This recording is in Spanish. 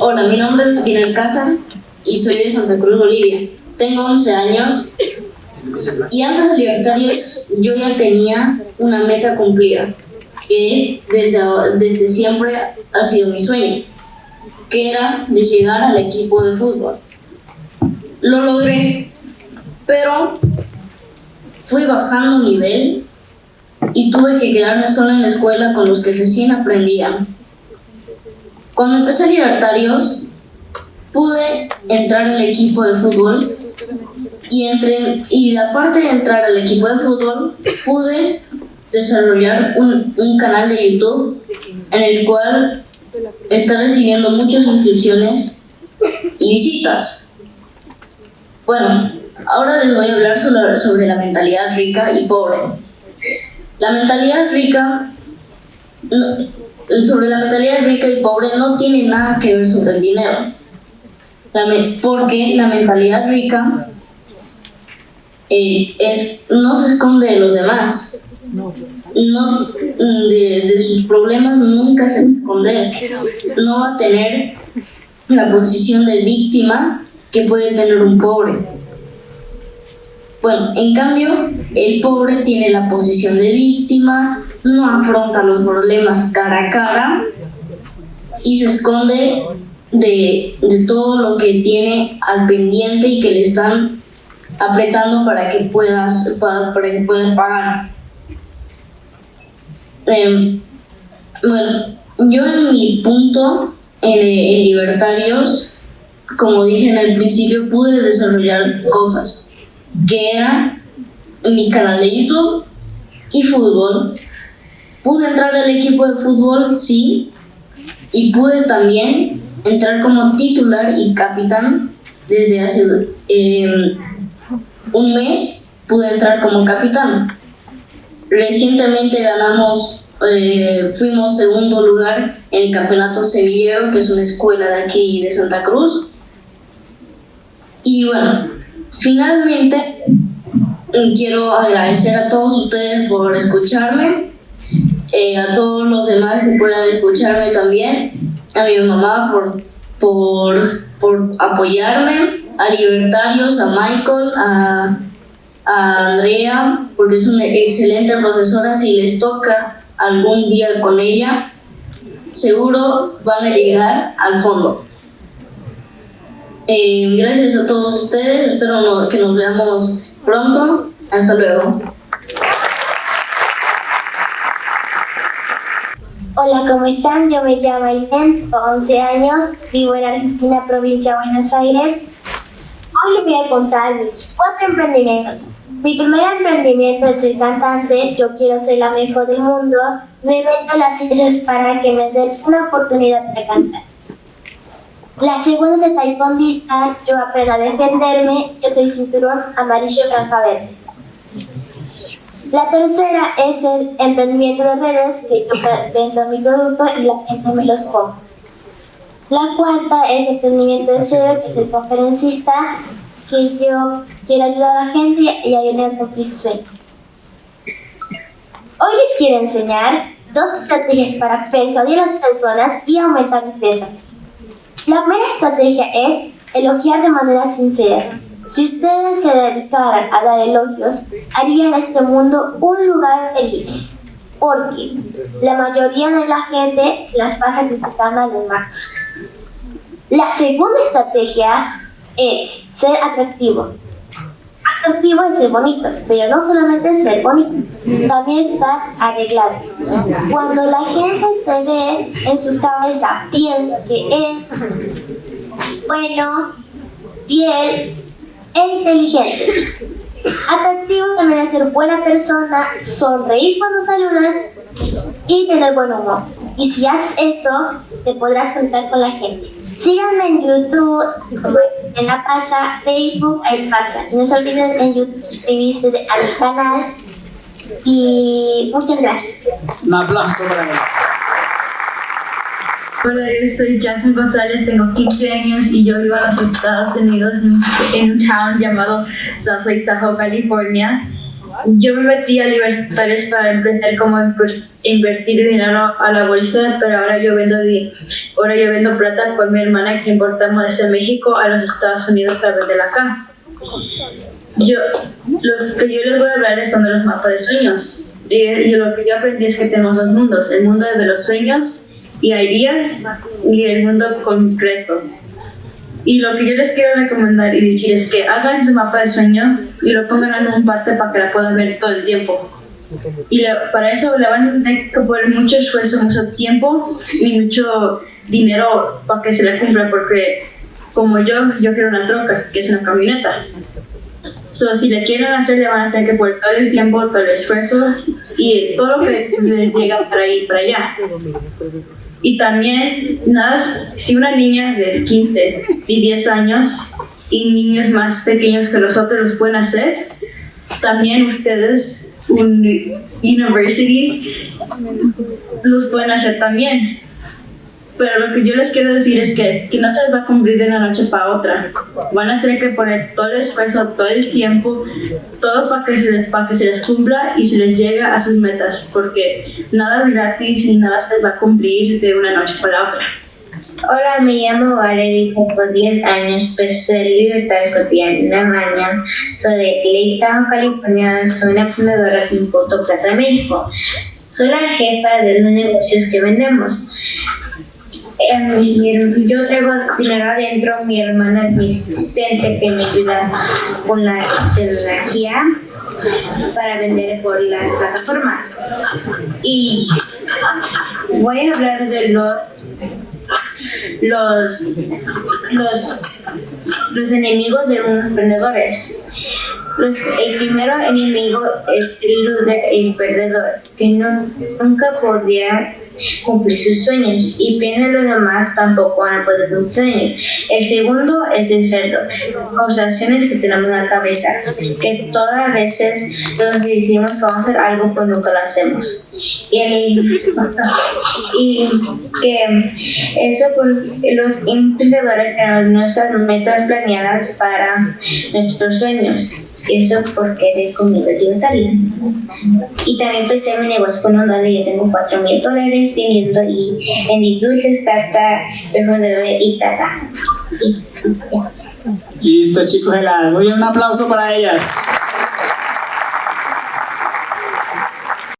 Hola, mi nombre es Martín Alcázar y soy de Santa Cruz, Bolivia. Tengo 11 años y antes de Libertarios yo ya tenía una meta cumplida, que desde, desde siempre ha sido mi sueño, que era de llegar al equipo de fútbol. Lo logré, pero fui bajando nivel y tuve que quedarme solo en la escuela con los que recién aprendían. Cuando empecé Libertarios, pude entrar al equipo de fútbol y, entre, y aparte de entrar al equipo de fútbol, pude desarrollar un, un canal de YouTube en el cual está recibiendo muchas suscripciones y visitas. Bueno, ahora les voy a hablar sobre, sobre la mentalidad rica y pobre. La mentalidad rica, sobre la mentalidad rica y pobre no tiene nada que ver sobre el dinero. porque la mentalidad rica eh, es, no se esconde de los demás. No, de, de sus problemas nunca se esconder. No va a tener la posición de víctima que puede tener un pobre. Bueno, en cambio, el pobre tiene la posición de víctima, no afronta los problemas cara a cara y se esconde de, de todo lo que tiene al pendiente y que le están apretando para que puedas para, que puedan pagar. Em, bueno, yo en mi punto en, Libertarios, como dije en el principio, pude desarrollar cosas, que era mi canal de YouTube y fútbol. Pude entrar al equipo de fútbol, sí, y pude también entrar como titular y capitán desde hace eh, un mes pude entrar como capitán. Recientemente ganamos, eh, fuimos segundo lugar en el Campeonato Sevillero, que es una escuela de aquí de Santa Cruz. Y bueno, finalmente mm, quiero agradecer a todos ustedes por escucharme, eh, a todos los demás que puedan escucharme también, a mi mamá por, por, por apoyarme, a Libertarios, a Michael, a, a Andrea, porque es una excelente profesora. Si les toca algún día con ella, seguro van a llegar al fondo. Eh, gracias a todos ustedes, espero que nos veamos pronto. Hasta luego. Hola, ¿cómo están? Yo me llamo tengo 11 años, vivo en Argentina, provincia de Buenos Aires. Hoy les voy a contar mis cuatro emprendimientos. Mi primer emprendimiento es el cantante, yo quiero ser la mejor del mundo, me meto las ciencias para que me den una oportunidad de cantar. La segunda es el taekwondista, yo aprendo a defenderme, yo soy cinturón amarillo franja verde. La tercera es el emprendimiento de redes, que yo vendo mi producto y la gente me los compra. La cuarta es emprendimiento de ser, que es el conferencista, que yo quiero ayudar a la gente y ayudar a cumplir su sueño. Hoy les quiero enseñar dos estrategias para persuadir a las personas y aumentar mis ventas. La primera estrategia es elogiar de manera sincera. Si ustedes se dedicaran a dar elogios, harían este mundo un lugar feliz. Porque la mayoría de la gente se las pasa criticando a los demás. La segunda estrategia es ser atractivo. Atractivo es ser bonito, pero no solamente ser bonito, también estar arreglado. Cuando la gente te ve en su cabeza, piensa que es bueno, fiel e inteligente. Atractivo también es ser buena persona, sonreír cuando saludas y tener buen humor. Y si haces esto, te podrás contar con la gente. Síganme en YouTube, en la pasa, Facebook, ahí pasa. no se olviden en YouTube suscribirse a mi canal. Y muchas gracias. Un aplauso para mí. Hola, yo soy Jasmine González, tengo 15 años y yo vivo en los Estados Unidos en, un town llamado South Lake Tahoe, California. Yo me metí a Libertarios para aprender cómo invertir dinero a la bolsa, pero ahora yo vendo ahora yo vendo plata con mi hermana que importamos desde México a los Estados Unidos para venderla acá. Yo, los que yo les voy a hablar son de los mapas de sueños. Y yo, lo que yo aprendí es que tenemos dos mundos, el mundo de los sueños y ideas y el mundo concreto. Y lo que yo les quiero recomendar y decir es que hagan su mapa de sueño y lo pongan en un parte para que la puedan ver todo el tiempo. Y para eso le van a tener que poner mucho esfuerzo, mucho tiempo y mucho dinero para que se le cumpla, porque como yo, yo quiero una troca, que es una camioneta. So, si le quieren hacer, le van a tener que poner todo el tiempo, todo el esfuerzo y todo lo que les llega para ir para allá. Y también, nada, si una niña de 15 y 10 años y niños más pequeños que los otros los pueden hacer, también ustedes, un university, los pueden hacer también. Pero lo que yo les quiero decir es que, que no se les va a cumplir de una noche para otra. Van a tener que poner todo el esfuerzo, todo el tiempo, todo para que se les, para que se les cumpla y se les llegue a sus metas, porque nada es gratis y nada se les va a cumplir de una noche para otra. Hola, me llamo Valerie, tengo 10 años, soy libertario cotidiana mañana. Soy de Clayton, California, soy una fundadora que importo plata México. Soy la jefa de los negocios que vendemos yo traigo dinero adentro, mi hermana es mi asistente que me ayuda con la tecnología para vender por las plataformas. Y voy a hablar de los los, los, los enemigos de los emprendedores. Los, el primero enemigo es el el perdedor, que no, nunca podía cumplir sus sueños y piensa los demás tampoco van a poder cumplir. El segundo es el cerdo, causaciones que tenemos en la cabeza, que todas las veces nos decimos que vamos a hacer algo pues nunca lo hacemos. Y, el, y que eso pues, los emprendedores tenemos nuestras metas planeadas para nuestros sueños eso porque eres comida alimentaria. Y también empecé mi negocio con un dólar y ya tengo 4 mil dólares vendiendo y vendí dulces, pasta, perfumes y tata. Listo chicos, muy bien, un aplauso para ellas.